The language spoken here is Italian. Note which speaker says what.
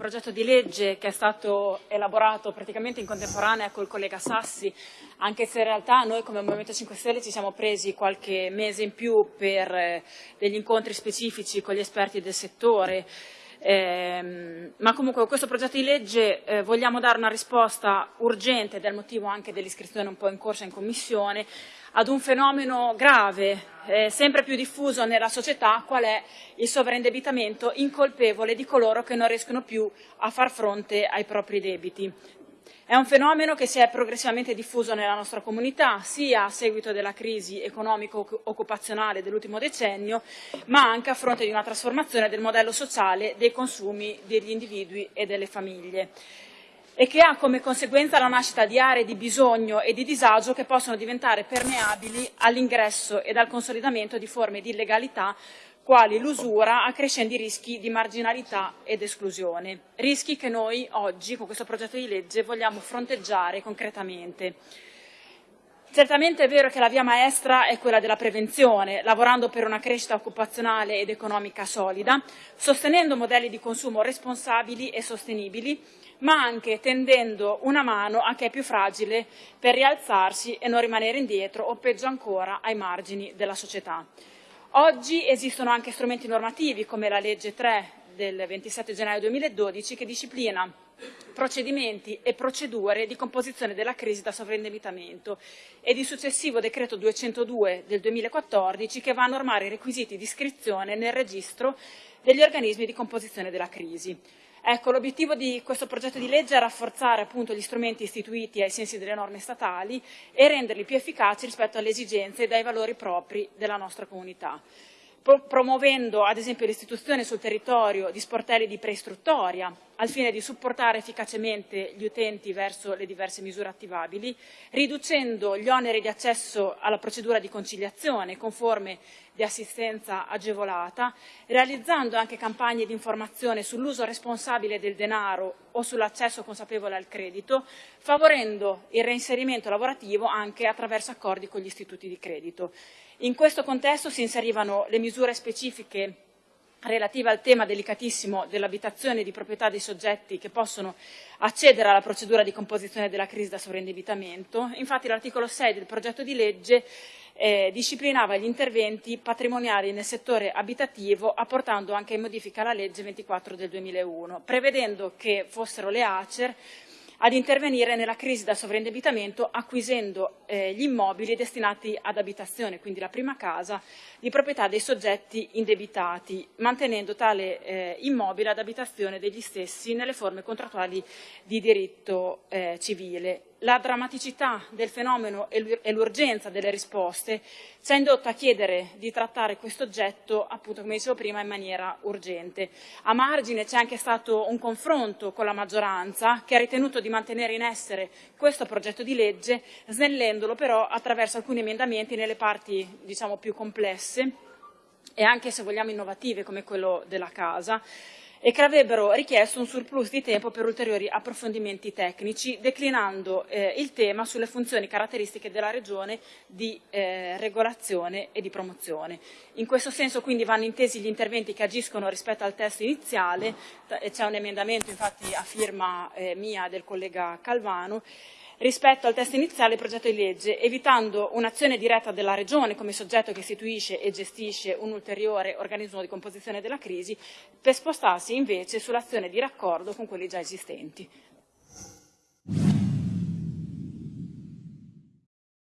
Speaker 1: progetto di legge che è stato elaborato praticamente in contemporanea col collega Sassi, anche se in realtà noi come Movimento 5 Stelle ci siamo presi qualche mese in più per eh, degli incontri specifici con gli esperti del settore, eh, ma comunque con questo progetto di legge eh, vogliamo dare una risposta urgente, del motivo anche dell'iscrizione un po' in corsa in Commissione, ad un fenomeno grave, eh, sempre più diffuso nella società, qual è il sovraindebitamento incolpevole di coloro che non riescono più a far fronte ai propri debiti. È un fenomeno che si è progressivamente diffuso nella nostra comunità, sia a seguito della crisi economico-occupazionale dell'ultimo decennio, ma anche a fronte di una trasformazione del modello sociale dei consumi degli individui e delle famiglie e che ha come conseguenza la nascita di aree di bisogno e di disagio che possono diventare permeabili all'ingresso ed al consolidamento di forme di illegalità quali l'usura, accrescendo i rischi di marginalità ed esclusione. Rischi che noi oggi, con questo progetto di legge, vogliamo fronteggiare concretamente. Certamente è vero che la via maestra è quella della prevenzione, lavorando per una crescita occupazionale ed economica solida, sostenendo modelli di consumo responsabili e sostenibili, ma anche tendendo una mano a chi è più fragile per rialzarsi e non rimanere indietro o peggio ancora ai margini della società. Oggi esistono anche strumenti normativi come la legge 3 del 27 gennaio 2012 che disciplina procedimenti e procedure di composizione della crisi da sovraindebitamento e di successivo decreto 202 del 2014 che va a normare i requisiti di iscrizione nel registro degli organismi di composizione della crisi. Ecco, l'obiettivo di questo progetto di legge è rafforzare appunto gli strumenti istituiti ai sensi delle norme statali e renderli più efficaci rispetto alle esigenze e ai valori propri della nostra comunità. Promuovendo ad esempio l'istituzione sul territorio di sportelli di preistruttoria al fine di supportare efficacemente gli utenti verso le diverse misure attivabili, riducendo gli oneri di accesso alla procedura di conciliazione con forme di assistenza agevolata, realizzando anche campagne di informazione sull'uso responsabile del denaro o sull'accesso consapevole al credito, favorendo il reinserimento lavorativo anche attraverso accordi con gli istituti di credito. In questo contesto si inserivano le misure specifiche relative al tema delicatissimo dell'abitazione di proprietà dei soggetti che possono accedere alla procedura di composizione della crisi da sovraindebitamento. Infatti l'articolo 6 del progetto di legge eh, disciplinava gli interventi patrimoniali nel settore abitativo apportando anche in modifica alla legge 24 del 2001, prevedendo che fossero le ACER ad intervenire nella crisi da sovraindebitamento acquisendo eh, gli immobili destinati ad abitazione, quindi la prima casa, di proprietà dei soggetti indebitati, mantenendo tale eh, immobile ad abitazione degli stessi nelle forme contrattuali di diritto eh, civile la drammaticità del fenomeno e l'urgenza delle risposte ci ha indotto a chiedere di trattare questo oggetto, appunto come dicevo prima, in maniera urgente. A margine c'è anche stato un confronto con la maggioranza che ha ritenuto di mantenere in essere questo progetto di legge, snellendolo però attraverso alcuni emendamenti nelle parti diciamo, più complesse e anche se vogliamo innovative come quello della casa, e che avrebbero richiesto un surplus di tempo per ulteriori approfondimenti tecnici, declinando eh, il tema sulle funzioni caratteristiche della Regione di eh, regolazione e di promozione. In questo senso quindi vanno intesi gli interventi che agiscono rispetto al testo iniziale, c'è un emendamento infatti a firma eh, mia del collega Calvano, rispetto al testo iniziale del progetto di legge, evitando un'azione diretta della Regione come soggetto che istituisce e gestisce un ulteriore organismo di composizione della crisi, per spostarsi invece sull'azione di raccordo con quelli già esistenti.